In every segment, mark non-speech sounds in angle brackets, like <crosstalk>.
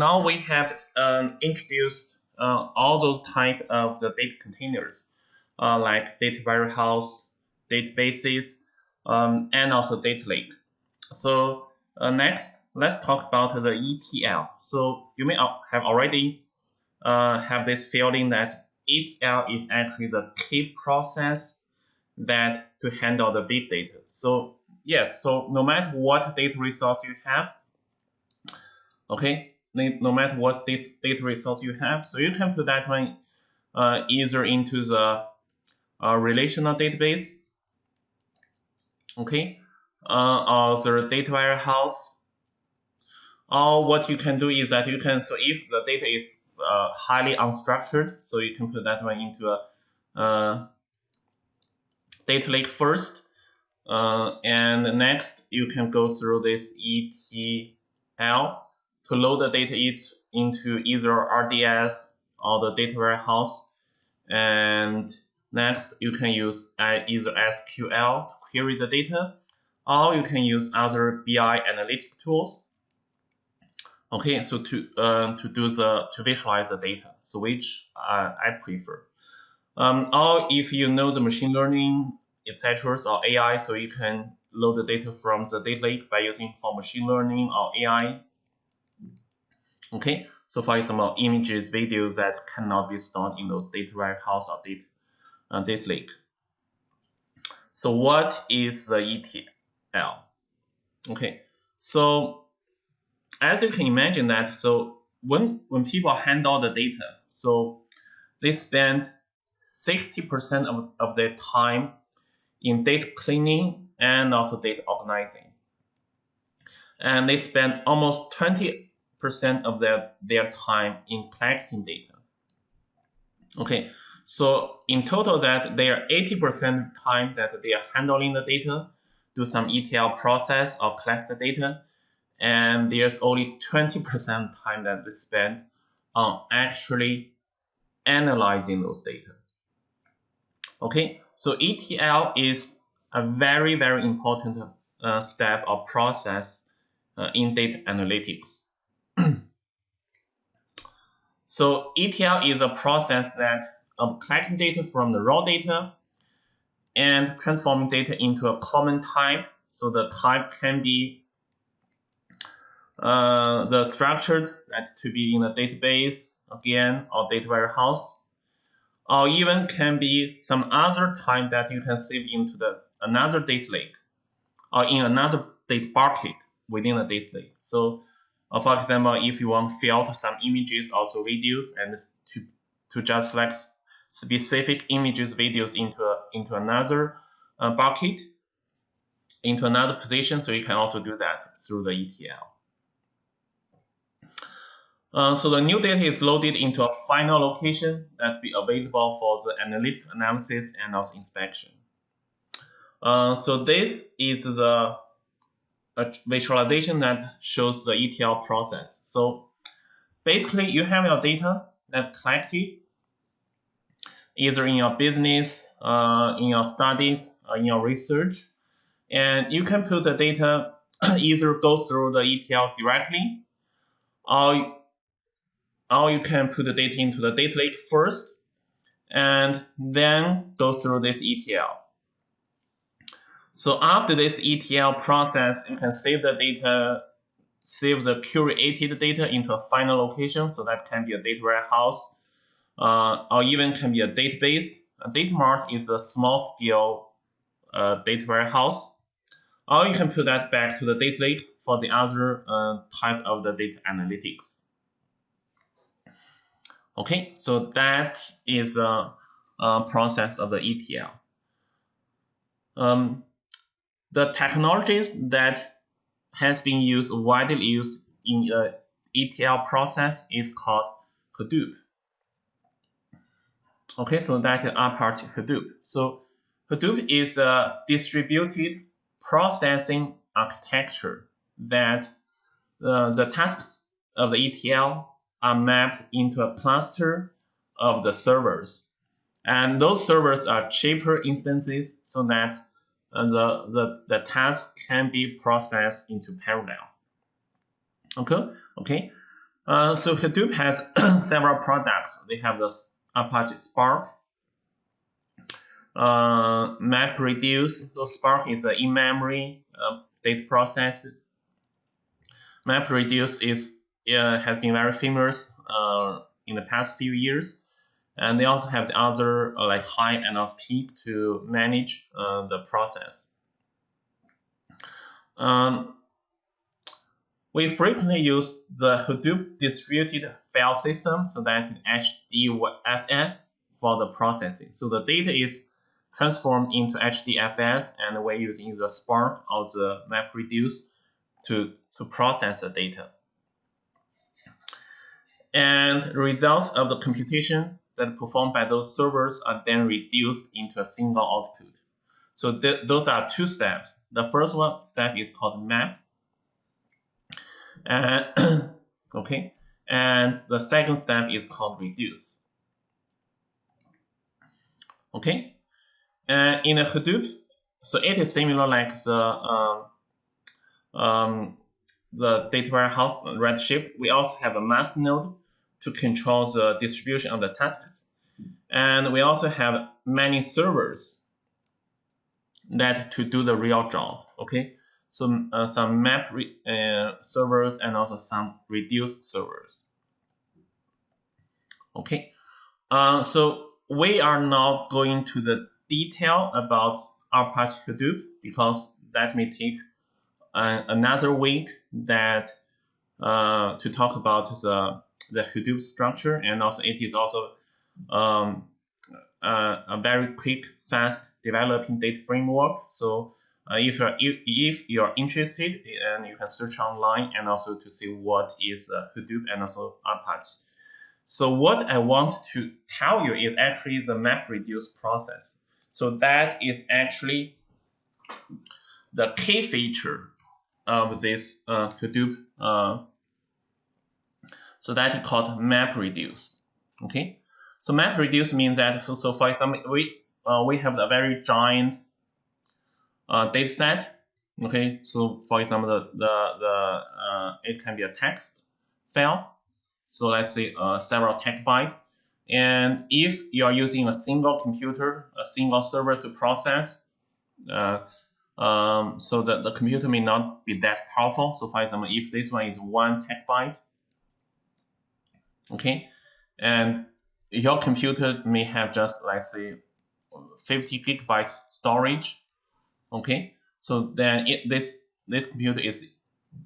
now we have um, introduced uh, all those type of the data containers, uh, like data warehouse, databases, um, and also data lake. So uh, next, let's talk about the ETL. So you may have already uh, have this feeling that ETL is actually the key process that to handle the big data. So yes, so no matter what data resource you have, okay, no matter what data resource you have, so you can put that one uh, either into the uh, relational database, okay, uh, or the data warehouse, or what you can do is that you can, so if the data is uh, highly unstructured, so you can put that one into a uh, data lake first, uh, and next you can go through this ETL to load the data into either RDS or the data warehouse. And next, you can use either SQL to query the data, or you can use other BI analytic tools. Okay, so to uh, to do the to visualize the data, so which uh, I prefer. Um, or if you know the machine learning, etc., or AI, so you can load the data from the data lake by using for machine learning or AI Okay, so for example, images, videos that cannot be stored in those data warehouse or data, uh, data lake. So what is the ETL? Okay, so as you can imagine that, so when, when people handle the data, so they spend 60% of, of their time in data cleaning and also data organizing. And they spend almost 20 percent of their, their time in collecting data. Okay, so in total that they are 80% time that they are handling the data, do some ETL process or collect the data, and there's only 20% time that they spend on actually analyzing those data. Okay, so ETL is a very, very important uh, step or process uh, in data analytics. <clears throat> so ETL is a process that of collecting data from the raw data and transforming data into a common type. So the type can be uh, the structured that to be in a database again or data warehouse, or even can be some other type that you can save into the another data lake or in another data bucket within a data lake. So uh, for example, if you want to filter some images, or also videos, and to, to just select specific images, videos into, a, into another uh, bucket, into another position, so you can also do that through the ETL. Uh, so the new data is loaded into a final location that will be available for the analytic analysis and also inspection. Uh, so this is the a visualization that shows the ETL process. So basically, you have your data that collected either in your business, uh, in your studies, uh, in your research, and you can put the data <clears throat> either go through the ETL directly, or or you can put the data into the data lake first, and then go through this ETL. So after this ETL process, you can save the data, save the curated data into a final location. So that can be a data warehouse, uh, or even can be a database. A data mart is a small scale uh, data warehouse. Or you can put that back to the data lake for the other uh, type of the data analytics. Okay, so that is a, a process of the ETL. Um, the technologies that has been used widely used in a ETL process is called Hadoop. Okay, so that is part Hadoop. So Hadoop is a distributed processing architecture that uh, the tasks of the ETL are mapped into a cluster of the servers. And those servers are cheaper instances so that and the, the, the task can be processed into parallel. Okay, okay. Uh, so Hadoop has <coughs> several products. They have the Apache Spark, uh, MapReduce. So Spark is an in-memory uh, data process. MapReduce is uh, has been very famous uh, in the past few years. And they also have the other uh, like Hive and Pig to manage uh, the process. Um, we frequently use the Hadoop distributed file system, so that is HDFS for the processing. So the data is transformed into HDFS, and we're using the Spark or the MapReduce to, to process the data. And results of the computation that performed by those servers are then reduced into a single output. So th those are two steps. The first one step is called map. And <coughs> okay, and the second step is called reduce. Okay, and in a Hadoop, so it is similar like the um, um, the data warehouse Redshift. We also have a master node to control the distribution of the tasks. And we also have many servers that to do the real job, okay? So uh, some map uh, servers and also some reduced servers. Okay, uh, so we are not going to the detail about our Apache Hadoop because that may take uh, another week that uh, to talk about the the Hadoop structure, and also it is also um, uh, a very quick, fast developing data framework. So uh, if you're if you're interested, and you can search online and also to see what is uh, Hadoop and also Apache. So what I want to tell you is actually the MapReduce process. So that is actually the key feature of this uh, Hadoop uh, so that is called MapReduce. Okay, so MapReduce means that so, so for example we uh, we have a very giant uh, data set. Okay, so for example the the, the uh, it can be a text file. So let's say uh, several byte. And if you are using a single computer, a single server to process, uh, um, so that the computer may not be that powerful. So for example, if this one is one terabyte okay? And your computer may have just, let's say, 50 gigabyte storage, okay? So then it, this, this computer is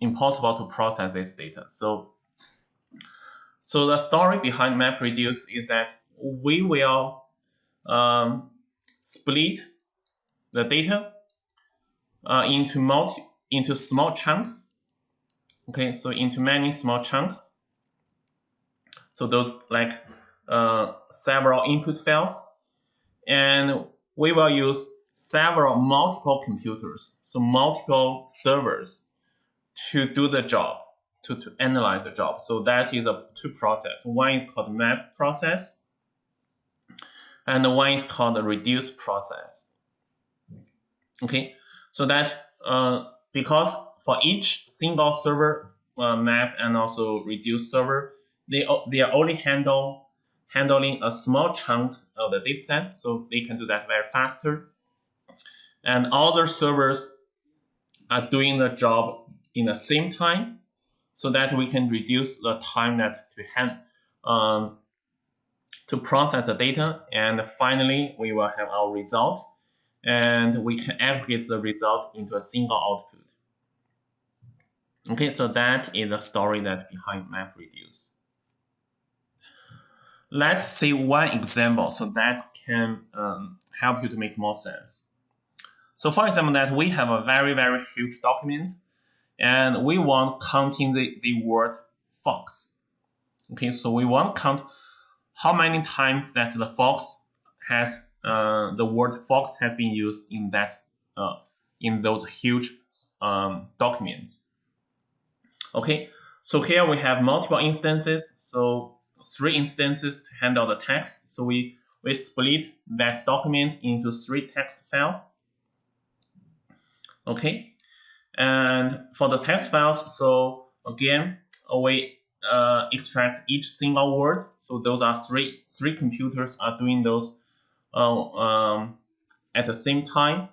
impossible to process this data. So, so the story behind MapReduce is that we will um, split the data uh, into multi into small chunks. Okay, so into many small chunks. So those like uh, several input files. And we will use several multiple computers, so multiple servers to do the job, to, to analyze the job. So that is a two process. One is called map process, and the one is called the reduce process. Okay, so that uh, because for each single server uh, map and also reduce server, they, they are only handle, handling a small chunk of the dataset, so they can do that very faster. And other servers are doing the job in the same time, so that we can reduce the time that to hand um, to process the data. And finally, we will have our result, and we can aggregate the result into a single output. Okay, so that is the story that behind MapReduce. Let's see one example so that can um, help you to make more sense. So for example, that we have a very, very huge document and we want counting the, the word fox. Okay, so we want count how many times that the fox has uh, the word fox has been used in that uh, in those huge um, documents. Okay, so here we have multiple instances. So three instances to handle the text. So we, we split that document into three text file. Okay. And for the text files, so again, we uh, extract each single word. So those are three three computers are doing those uh, um, at the same time.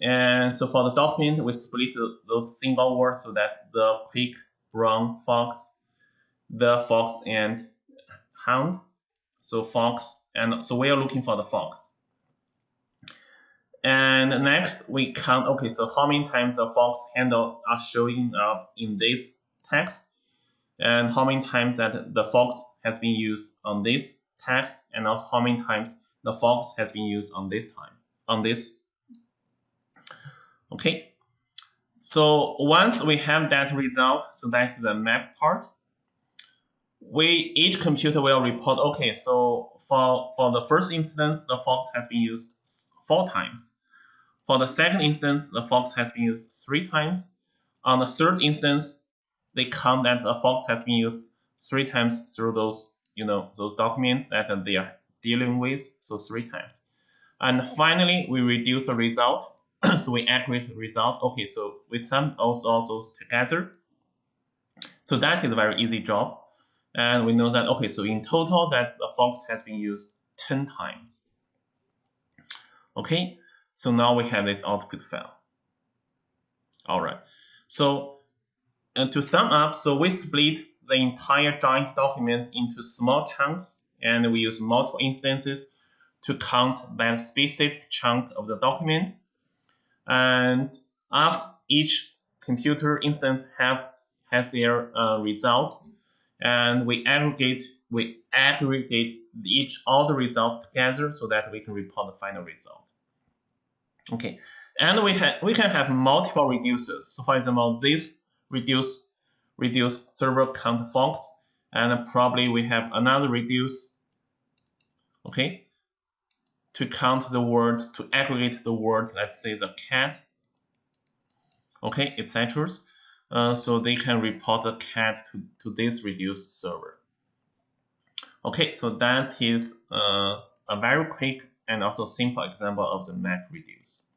And so for the document, we split those single words so that the pig, brown, fox, the fox, and hound. So fox, and so we are looking for the fox. And next we count, okay, so how many times the fox handle are showing up in this text and how many times that the fox has been used on this text and also how many times the fox has been used on this time, on this. Okay, so once we have that result, so that's the map part, we each computer will report, okay, so for, for the first instance, the fox has been used four times. For the second instance, the fox has been used three times. On the third instance, they count that the fox has been used three times through those, you know, those documents that uh, they are dealing with, so three times. And finally, we reduce the result. <clears throat> so we aggregate the result. Okay, so we sum all, all those together. So that is a very easy job. And we know that, okay, so in total that the fox has been used 10 times. Okay, so now we have this output file. All right, so and to sum up, so we split the entire giant document into small chunks and we use multiple instances to count that specific chunk of the document. And after each computer instance have has their uh, results, and we aggregate we aggregate each all the results together so that we can report the final result. Okay, and we have we can have multiple reducers. So for example, this reduce reduce server count fox, and probably we have another reduce. Okay, to count the word to aggregate the word. Let's say the cat. Okay, etc. Uh, so they can report the cat to, to this reduced server. Okay, so that is uh, a very quick and also simple example of the map reduce.